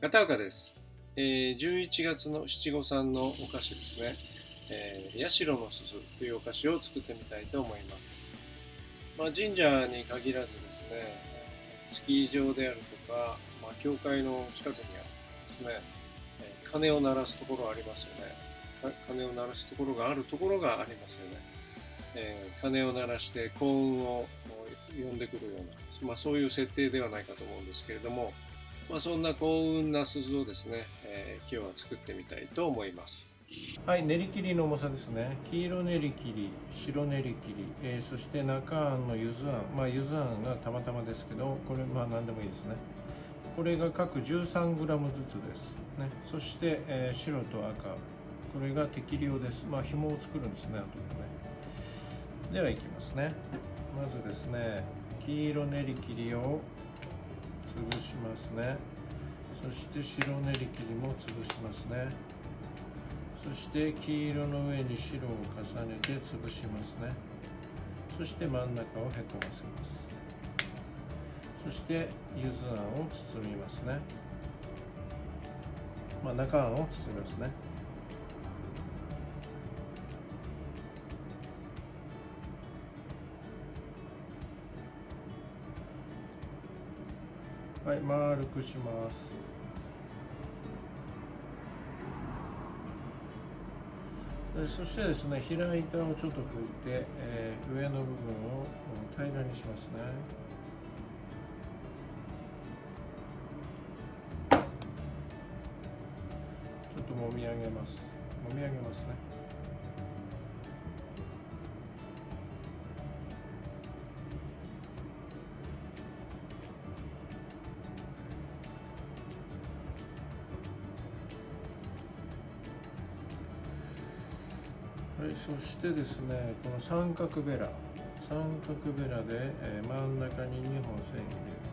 片岡です、えー、11月の七五三のお菓子ですね、えー、社の鈴というお菓子を作ってみたいと思います、まあ、神社に限らずですねスキー場であるとか、まあ、教会の近くにあるですね、鐘を鳴らすところありますよね。鐘を鳴らすところがあるところがありますよね、えー、鐘を鳴らして幸運を呼んでくるような、まあ、そういう設定ではないかと思うんですけれども、まあ、そんな幸運な鈴をですね、えー、今日は作ってみたいと思います。はい、練り切りの重さですね。黄色練り切り、白練り切り、えー、そして中あんのゆずあん、まあゆずあんがたまたまですけど、これまあ何でもいいですね。これが各 13g ずつです。ね、そして、えー、白と赤、これが適量です。まあ紐を作るんですね、後でね。ではいきますね。まずですね、黄色練り切りを潰しますね。そして白練り切りも潰しますね。そして黄色の上に白を重ねて潰しますね。そして真ん中をへこませます。そしてゆずあんを包みますね。まあ、中あんを包みますね。はい、丸くします。そしてですね、平板をちょっと拭いて、えー、上の部分を平らにしますね。ちょっともみ上げます。もみ上げますね。はい、そしてですね、この三角ベラ、三角ベラで、え、真ん中に2本線入れ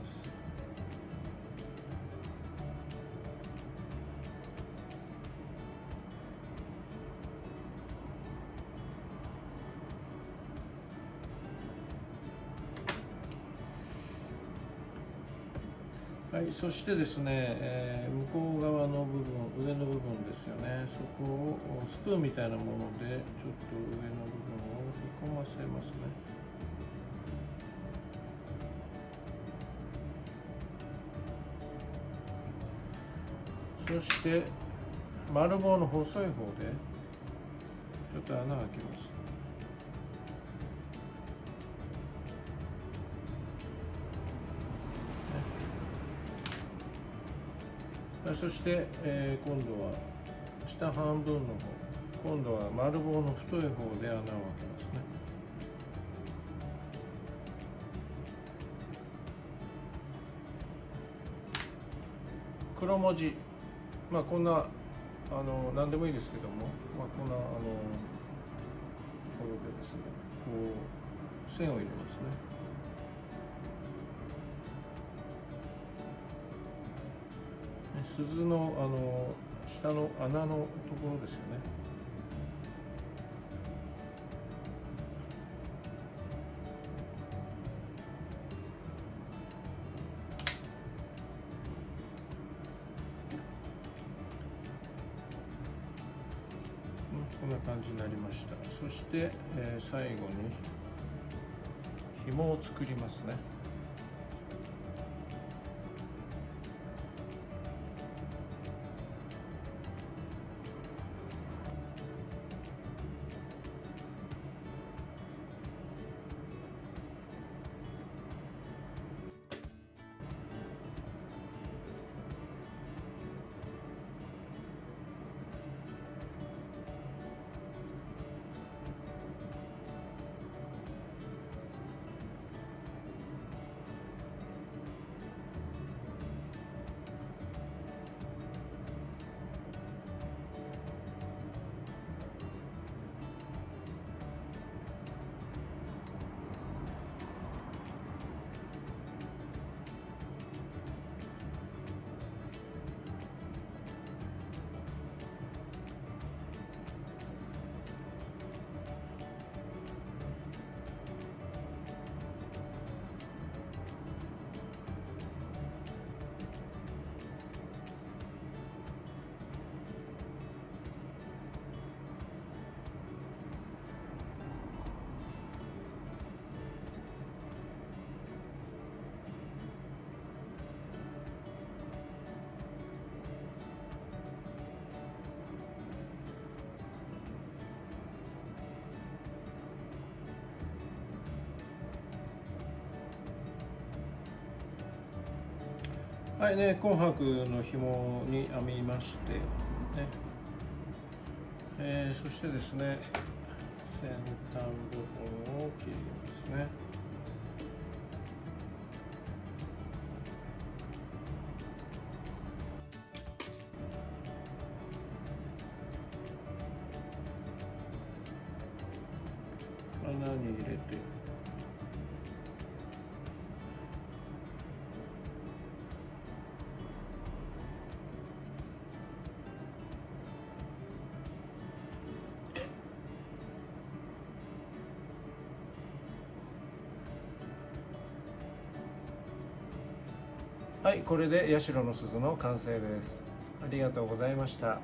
はい、そしてですね、えー、向こう側の部分、上の部分ですよね、そこをスプーンみたいなもので、ちょっと上の部分を引っ込ませますね。そして、丸棒の細い方で、ちょっと穴を開けます。そして、えー、今度は下半分の方。今度は丸棒の太い方で穴を開けますね。黒文字。まあこんなあの何でもいいですけども、まあ、こんなあのころでですねこう線を入れますね。鈴のあの下の穴のところですよね。こんな感じになりました。そして、えー、最後に紐を作りますね。はいね紅白の紐に編みましてね。えー、そしてですね先端部分を切りますね。穴に入れて。はいこれで社の鈴の完成です。ありがとうございました。